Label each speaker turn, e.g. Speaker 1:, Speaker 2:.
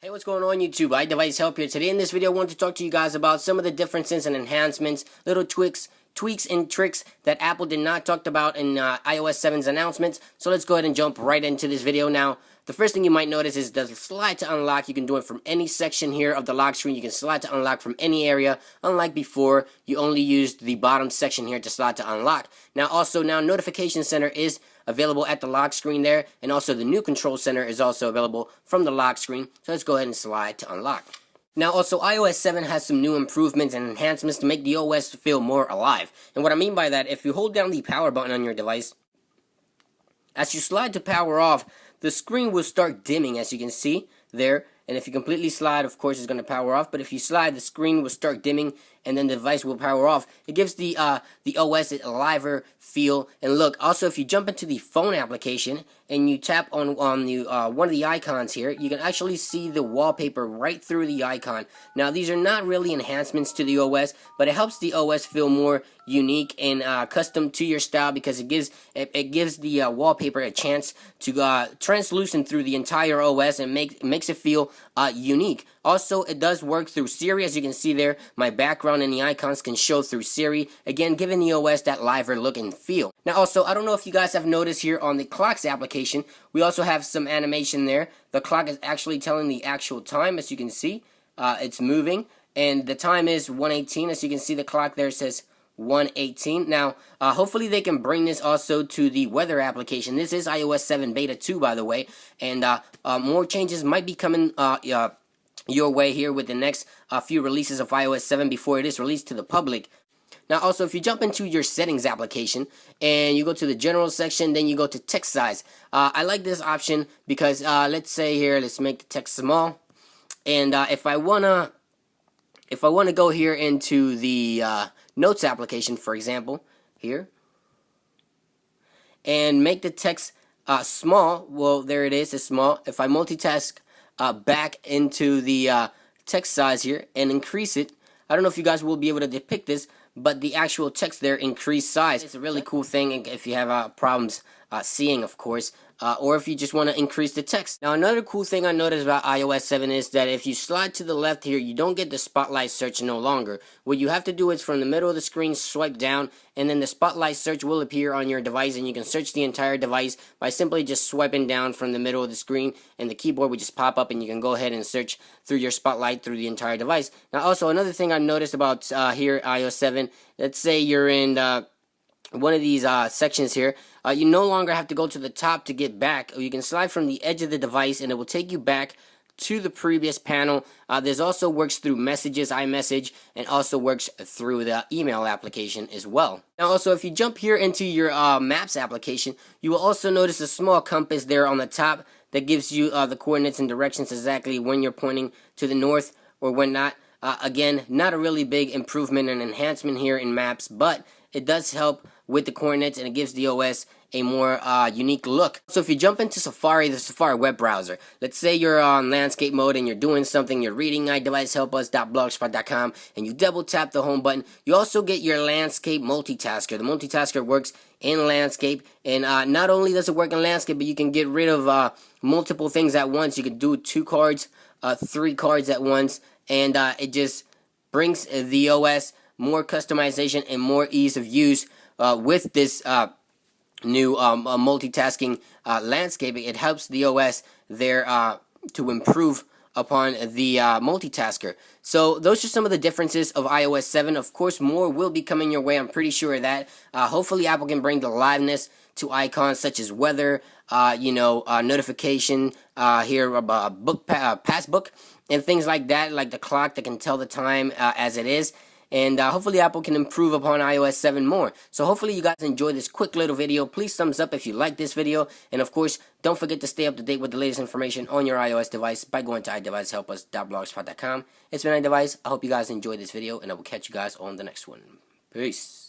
Speaker 1: Hey, what's going on YouTube? iDevice Help here. Today in this video, I want to talk to you guys about some of the differences and enhancements, little tweaks, tweaks and tricks that Apple did not talk about in uh, iOS 7's announcements. So let's go ahead and jump right into this video now. The first thing you might notice is the slide to unlock. You can do it from any section here of the lock screen. You can slide to unlock from any area. Unlike before, you only used the bottom section here to slide to unlock. Now also, now Notification Center is available at the lock screen there, and also the new control center is also available from the lock screen. So let's go ahead and slide to unlock. Now also iOS 7 has some new improvements and enhancements to make the OS feel more alive. And what I mean by that, if you hold down the power button on your device, as you slide to power off, the screen will start dimming as you can see there and if you completely slide of course it's going to power off but if you slide the screen will start dimming and then the device will power off it gives the uh, the OS a liver feel and look also if you jump into the phone application and you tap on on the uh, one of the icons here you can actually see the wallpaper right through the icon now these are not really enhancements to the OS but it helps the OS feel more unique and uh, custom to your style because it gives it, it gives the uh, wallpaper a chance to uh, translucent through the entire OS and make makes it feel uh, unique. Also, it does work through Siri, as you can see there. My background and the icons can show through Siri, again, giving the OS that liver look and feel. Now, also, I don't know if you guys have noticed here on the clocks application, we also have some animation there. The clock is actually telling the actual time, as you can see. Uh, it's moving, and the time is 118. As you can see, the clock there says 118. Now, uh, hopefully they can bring this also to the weather application. This is iOS 7 Beta 2, by the way, and uh, uh, more changes might be coming uh, your way here with the next uh, few releases of iOS 7 before it is released to the public. Now, also, if you jump into your settings application and you go to the general section, then you go to text size. I like this option because, let's say here, let's make the text small. And if I wanna, if I wanna go here into the Notes application, for example, here, and make the text uh, small, well, there it is, it's small. If I multitask uh, back into the uh, text size here and increase it, I don't know if you guys will be able to depict this, but the actual text there increased size. It's a really cool thing if you have uh, problems uh, seeing, of course, uh, or if you just want to increase the text. Now, another cool thing I noticed about iOS 7 is that if you slide to the left here, you don't get the spotlight search no longer. What you have to do is from the middle of the screen, swipe down, and then the spotlight search will appear on your device, and you can search the entire device by simply just swiping down from the middle of the screen, and the keyboard will just pop up, and you can go ahead and search through your spotlight through the entire device. Now, also, another thing I noticed about uh, here, iOS 7, let's say you're in... Uh, one of these uh, sections here, uh, you no longer have to go to the top to get back. Or you can slide from the edge of the device and it will take you back to the previous panel. Uh, this also works through messages, iMessage, and also works through the email application as well. Now also, if you jump here into your uh, Maps application, you will also notice a small compass there on the top that gives you uh, the coordinates and directions exactly when you're pointing to the north or when not. Uh, again, not a really big improvement and enhancement here in Maps, but it does help with the coordinates and it gives the OS a more uh, unique look. So if you jump into Safari, the Safari web browser, let's say you're on landscape mode and you're doing something, you're reading iDeviceHelpUs.blogspot.com and you double tap the home button, you also get your landscape multitasker. The multitasker works in landscape and uh, not only does it work in landscape, but you can get rid of uh, multiple things at once. You can do two cards, uh, three cards at once and uh, it just brings the OS more customization and more ease of use uh, with this uh, new um, uh, multitasking uh, landscaping. It helps the OS there uh, to improve upon the uh, multitasker. So those are some of the differences of iOS 7. Of course, more will be coming your way. I'm pretty sure of that. hopefully, Apple can bring the liveness to icons such as weather, you know, notification here, uh, book pa passbook, and things like that, like the clock that can tell the time as it is and uh, hopefully Apple can improve upon iOS 7 more. So hopefully you guys enjoyed this quick little video. Please thumbs up if you like this video, and of course, don't forget to stay up to date with the latest information on your iOS device by going to iDeviceHelpUs.blogspot.com. It's been iDevice. I hope you guys enjoyed this video, and I will catch you guys on the next one. Peace.